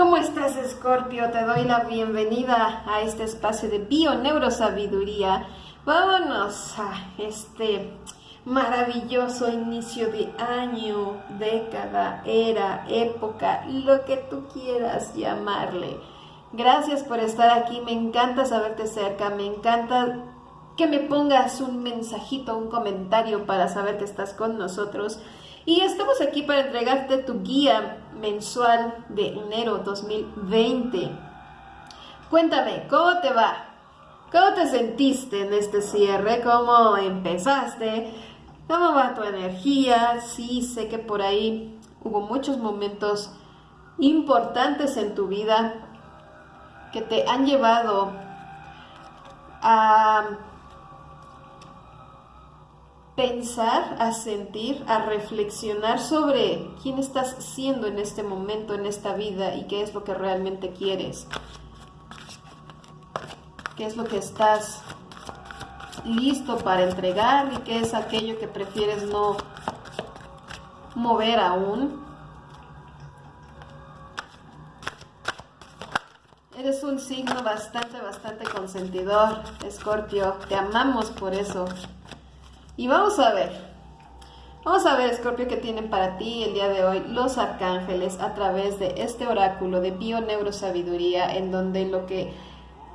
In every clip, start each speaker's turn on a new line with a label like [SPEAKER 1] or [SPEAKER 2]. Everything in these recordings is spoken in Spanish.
[SPEAKER 1] ¿Cómo estás, Escorpio? Te doy la bienvenida a este espacio de Bio-Neurosabiduría. Vámonos a este maravilloso inicio de año, década, era, época, lo que tú quieras llamarle. Gracias por estar aquí, me encanta saberte cerca, me encanta que me pongas un mensajito, un comentario para saber que estás con nosotros. Y estamos aquí para entregarte tu guía mensual de enero 2020. Cuéntame, ¿cómo te va? ¿Cómo te sentiste en este cierre? ¿Cómo empezaste? ¿Cómo va tu energía? Sí, sé que por ahí hubo muchos momentos importantes en tu vida que te han llevado a pensar, a sentir, a reflexionar sobre quién estás siendo en este momento, en esta vida y qué es lo que realmente quieres. ¿Qué es lo que estás listo para entregar y qué es aquello que prefieres no mover aún? Eres un signo bastante, bastante consentidor, Escorpio. Te amamos por eso. Y vamos a ver, vamos a ver, Scorpio, qué tienen para ti el día de hoy los arcángeles a través de este oráculo de Bio-Neurosabiduría, en donde lo que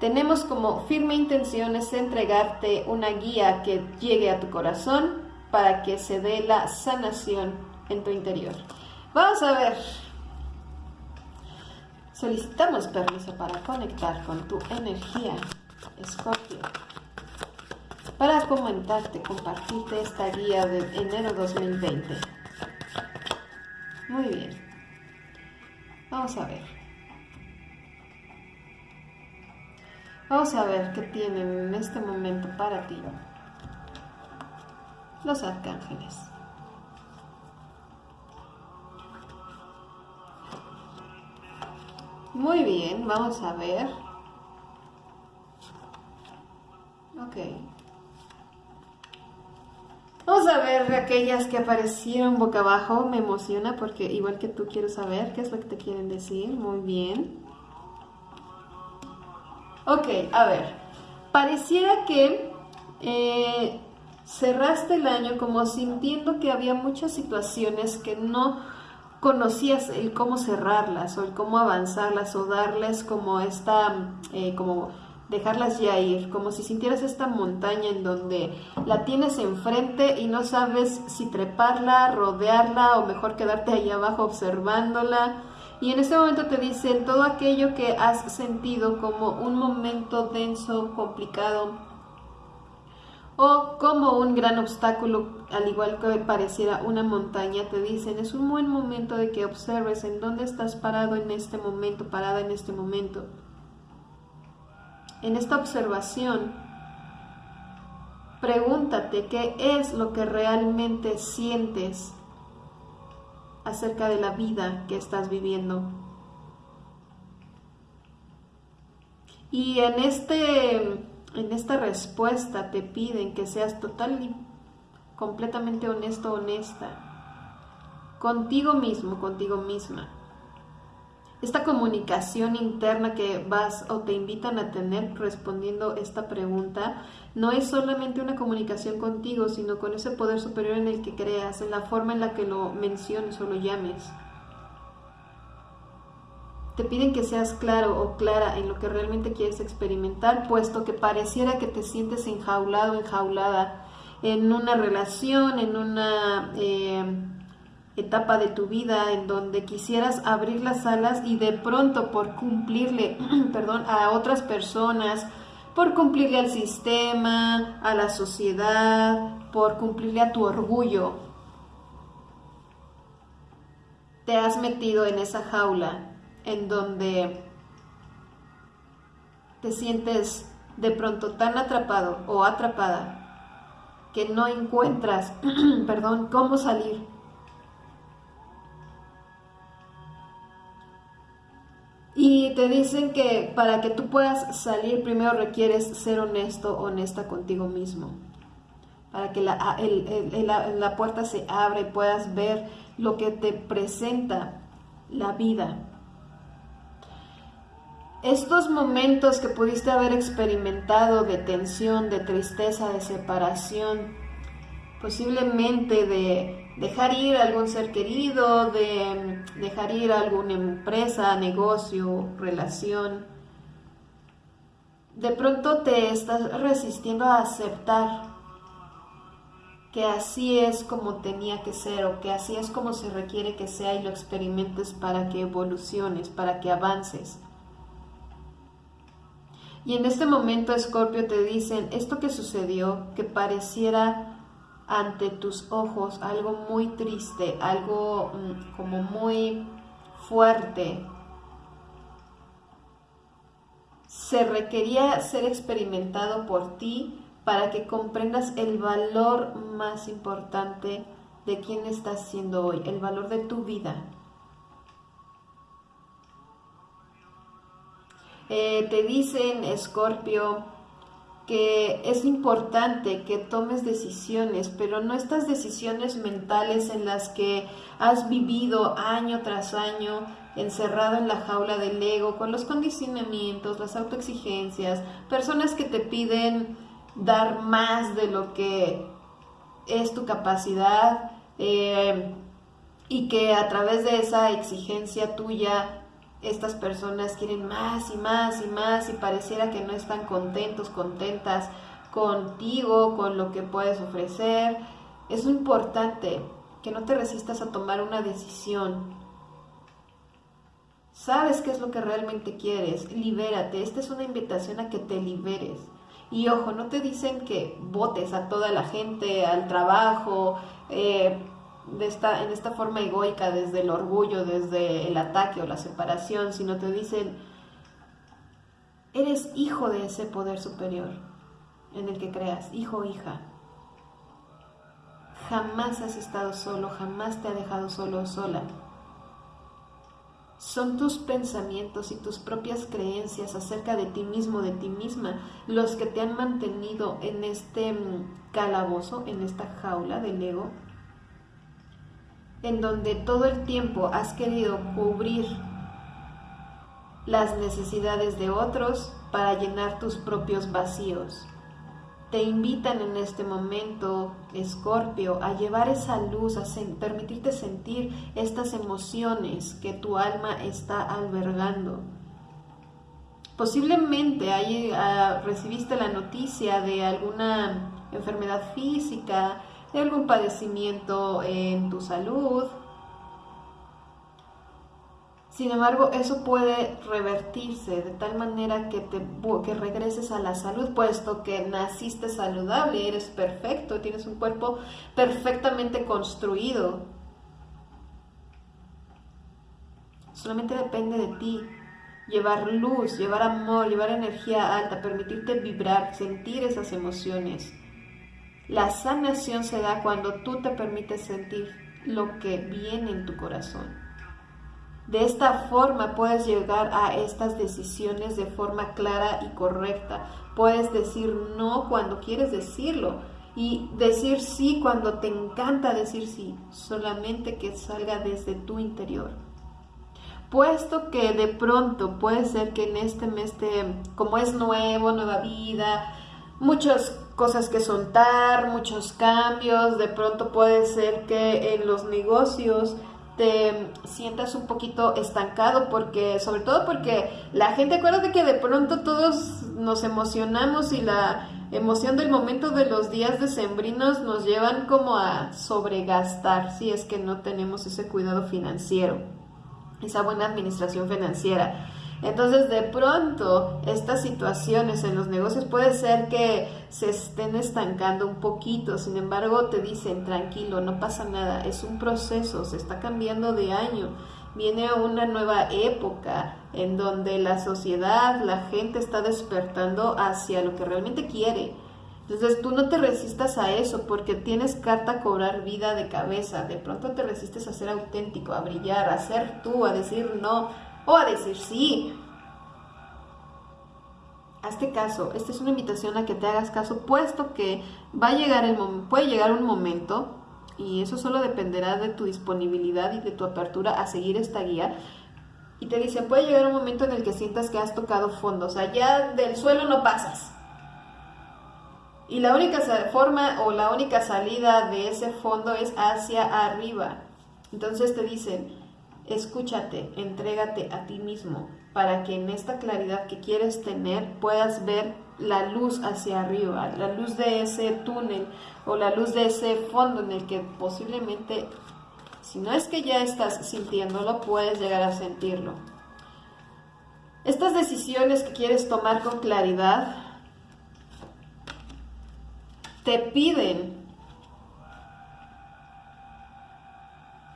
[SPEAKER 1] tenemos como firme intención es entregarte una guía que llegue a tu corazón para que se dé la sanación en tu interior. Vamos a ver. Solicitamos permiso para conectar con tu energía, Scorpio para comentarte, compartirte esta guía de enero 2020. Muy bien. Vamos a ver. Vamos a ver qué tienen en este momento para ti los arcángeles. Muy bien, vamos a ver. Ok. Aquellas que aparecieron boca abajo. Me emociona porque igual que tú quiero saber qué es lo que te quieren decir. Muy bien. Ok, a ver. Pareciera que eh, cerraste el año como sintiendo que había muchas situaciones que no conocías el cómo cerrarlas o el cómo avanzarlas o darles como esta, eh, como dejarlas ya ir, como si sintieras esta montaña en donde la tienes enfrente y no sabes si treparla, rodearla o mejor quedarte ahí abajo observándola. Y en este momento te dicen todo aquello que has sentido como un momento denso, complicado o como un gran obstáculo, al igual que pareciera una montaña, te dicen es un buen momento de que observes en dónde estás parado en este momento, parada en este momento en esta observación, pregúntate qué es lo que realmente sientes acerca de la vida que estás viviendo. Y en, este, en esta respuesta te piden que seas total y completamente honesto, honesta, contigo mismo, contigo misma esta comunicación interna que vas o te invitan a tener respondiendo esta pregunta no es solamente una comunicación contigo, sino con ese poder superior en el que creas, en la forma en la que lo menciones o lo llames. Te piden que seas claro o clara en lo que realmente quieres experimentar, puesto que pareciera que te sientes enjaulado, enjaulada en una relación, en una... Eh, etapa de tu vida en donde quisieras abrir las alas y de pronto por cumplirle, perdón, a otras personas, por cumplirle al sistema, a la sociedad, por cumplirle a tu orgullo, te has metido en esa jaula en donde te sientes de pronto tan atrapado o atrapada que no encuentras, perdón, cómo salir te dicen que para que tú puedas salir primero requieres ser honesto, honesta contigo mismo. Para que la, la puerta se abra y puedas ver lo que te presenta la vida. estos momentos que pudiste haber experimentado de tensión, de tristeza, de separación, posiblemente de dejar ir a algún ser querido, de dejar ir a alguna empresa, negocio, relación, de pronto te estás resistiendo a aceptar que así es como tenía que ser o que así es como se requiere que sea y lo experimentes para que evoluciones, para que avances. Y en este momento, Scorpio, te dicen, esto que sucedió, que pareciera ante tus ojos algo muy triste, algo mm, como muy fuerte, se requería ser experimentado por ti para que comprendas el valor más importante de quién estás siendo hoy, el valor de tu vida. Eh, te dicen, Escorpio, que es importante que tomes decisiones, pero no estas decisiones mentales en las que has vivido año tras año encerrado en la jaula del ego, con los condicionamientos, las autoexigencias, personas que te piden dar más de lo que es tu capacidad eh, y que a través de esa exigencia tuya estas personas quieren más y más y más y pareciera que no están contentos, contentas contigo, con lo que puedes ofrecer. Es importante que no te resistas a tomar una decisión. Sabes qué es lo que realmente quieres, libérate. Esta es una invitación a que te liberes. Y ojo, no te dicen que votes a toda la gente, al trabajo, eh, de esta, en esta forma egoica, desde el orgullo, desde el ataque o la separación, sino te dicen, eres hijo de ese poder superior en el que creas, hijo o hija. Jamás has estado solo, jamás te ha dejado solo o sola. Son tus pensamientos y tus propias creencias acerca de ti mismo, de ti misma, los que te han mantenido en este mm, calabozo, en esta jaula del ego, en donde todo el tiempo has querido cubrir las necesidades de otros para llenar tus propios vacíos te invitan en este momento, Escorpio, a llevar esa luz, a permitirte sentir estas emociones que tu alma está albergando. Posiblemente ah, recibiste la noticia de alguna enfermedad física, de algún padecimiento en tu salud, sin embargo, eso puede revertirse de tal manera que, te, que regreses a la salud, puesto que naciste saludable, eres perfecto, tienes un cuerpo perfectamente construido. Solamente depende de ti llevar luz, llevar amor, llevar energía alta, permitirte vibrar, sentir esas emociones. La sanación se da cuando tú te permites sentir lo que viene en tu corazón. De esta forma puedes llegar a estas decisiones de forma clara y correcta. Puedes decir no cuando quieres decirlo y decir sí cuando te encanta decir sí, solamente que salga desde tu interior. Puesto que de pronto puede ser que en este mes, como es nuevo, nueva vida, muchas cosas que soltar, muchos cambios, de pronto puede ser que en los negocios te sientas un poquito estancado porque sobre todo porque la gente acuérdate que de pronto todos nos emocionamos y la emoción del momento de los días decembrinos nos llevan como a sobregastar si es que no tenemos ese cuidado financiero esa buena administración financiera entonces, de pronto, estas situaciones en los negocios puede ser que se estén estancando un poquito, sin embargo, te dicen, tranquilo, no pasa nada, es un proceso, se está cambiando de año, viene una nueva época en donde la sociedad, la gente está despertando hacia lo que realmente quiere. Entonces tú no te resistas a eso porque tienes carta a cobrar vida de cabeza. De pronto te resistes a ser auténtico, a brillar, a ser tú, a decir no, o a decir sí. Hazte caso, esta es una invitación a que te hagas caso, puesto que va a llegar el puede llegar un momento, y eso solo dependerá de tu disponibilidad y de tu apertura a seguir esta guía, Y te dice, puede llegar un momento en el que sientas que has tocado fondo, o sea, ya del suelo no pasas. Y la única forma o la única salida de ese fondo es hacia arriba. Entonces te dicen, escúchate, entrégate a ti mismo, para que en esta claridad que quieres tener puedas ver la luz hacia arriba, la luz de ese túnel o la luz de ese fondo en el que posiblemente, si no es que ya estás sintiéndolo, puedes llegar a sentirlo. Estas decisiones que quieres tomar con claridad te piden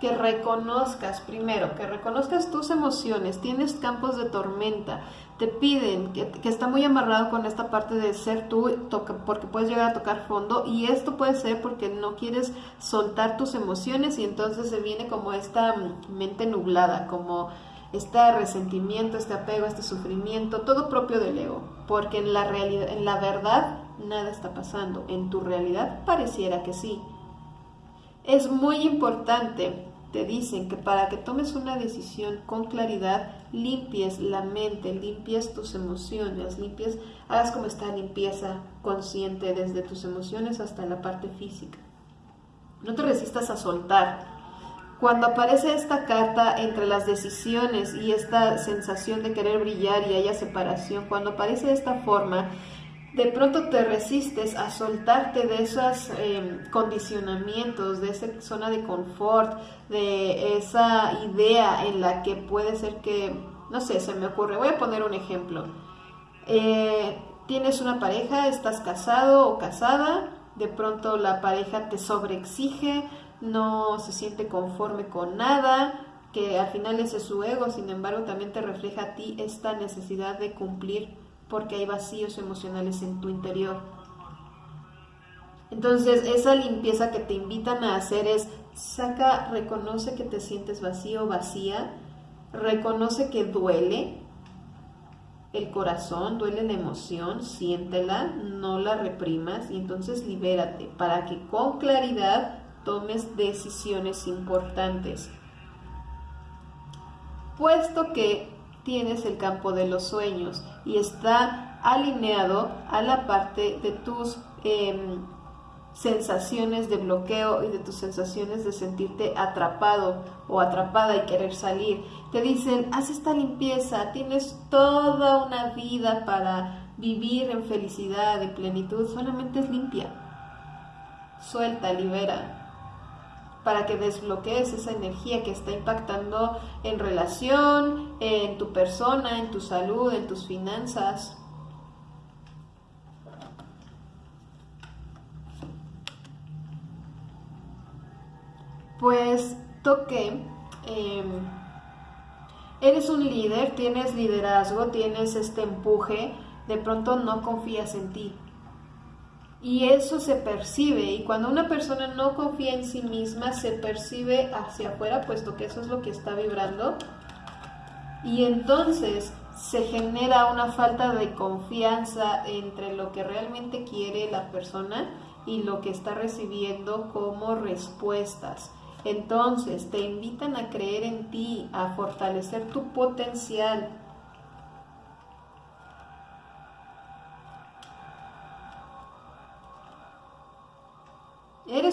[SPEAKER 1] que reconozcas primero, que reconozcas tus emociones, tienes campos de tormenta, te piden que, está muy amarrado con esta parte de ser tú, porque puedes llegar a tocar fondo y esto puede ser porque no quieres soltar tus emociones y entonces se viene como esta mente nublada, como este resentimiento, este apego, este sufrimiento, todo propio del ego, porque en la realidad, en la verdad nada está pasando, en tu realidad pareciera que sí. Es muy importante te dicen que para que tomes una decisión con claridad, limpies la mente, limpies tus emociones, limpies, hagas como esta limpieza consciente desde tus emociones hasta la parte física. No te resistas a soltar. Cuando aparece esta carta entre las decisiones y esta sensación de querer brillar y haya separación, cuando aparece de esta forma, de pronto te resistes a soltarte de esos em, condicionamientos, de esa zona de confort, de esa idea en la que puede ser que, no sé, se me ocurre, voy a poner un ejemplo. Eh, tienes una pareja, estás casado o casada, de pronto la pareja te sobreexige, no se siente conforme con nada, que al final ese es su ego, sin embargo también te refleja a ti esta necesidad de cumplir porque hay vacíos emocionales en tu interior. Entonces, esa limpieza que te invitan a hacer es, saca, reconoce que te sientes vacío vacía, reconoce que duele el corazón, duele la emoción, siéntela, no la reprimas y entonces libérate para que con claridad tomes decisiones importantes. Puesto que tienes el campo de los sueños y está alineado a la parte de tus em, sensaciones de bloqueo y de tus sensaciones de sentirte atrapado o atrapada y querer salir. Te dicen, haz esta limpieza, tienes toda una vida para vivir en felicidad, en plenitud, solamente es limpia. Suelta, libera para que desbloquees esa energía que está impactando en relación, en tu persona, en tu salud, en tus finanzas. Pues toque, em, eres un líder, tienes liderazgo, tienes este empuje, de pronto no confías en ti, y eso se percibe, y cuando una persona no confía en sí misma, se percibe hacia afuera, puesto que eso es lo que está vibrando. Y entonces se genera una falta de confianza entre lo que realmente quiere la persona y lo que está recibiendo como respuestas. Entonces te invitan a creer en ti, a fortalecer tu potencial,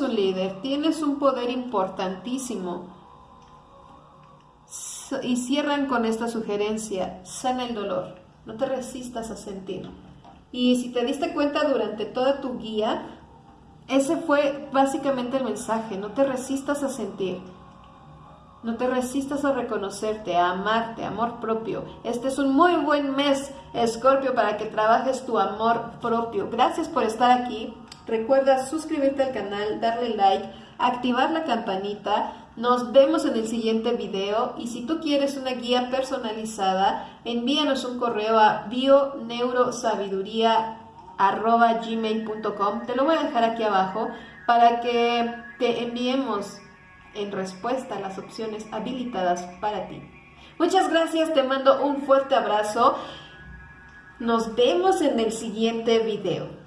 [SPEAKER 1] Un líder, tienes un poder importantísimo. Y cierran con esta sugerencia, sana el dolor, no te resistas a sentir. Y si te diste cuenta durante toda tu guía, ese fue básicamente el mensaje, no te resistas a sentir. No te resistas a reconocerte, a amarte, amor propio. Este es un muy buen mes, Escorpio, para que trabajes tu amor propio. Gracias por estar aquí. Recuerda suscribirte al canal, darle like, activar la campanita. Nos vemos en el siguiente video y si tú quieres una guía personalizada, envíanos un correo a bioneurosabiduría.gmail.com Te lo voy a dejar aquí abajo para que te enviemos en respuesta las opciones habilitadas para ti. Muchas gracias, te mando un fuerte abrazo. Nos vemos en el siguiente video.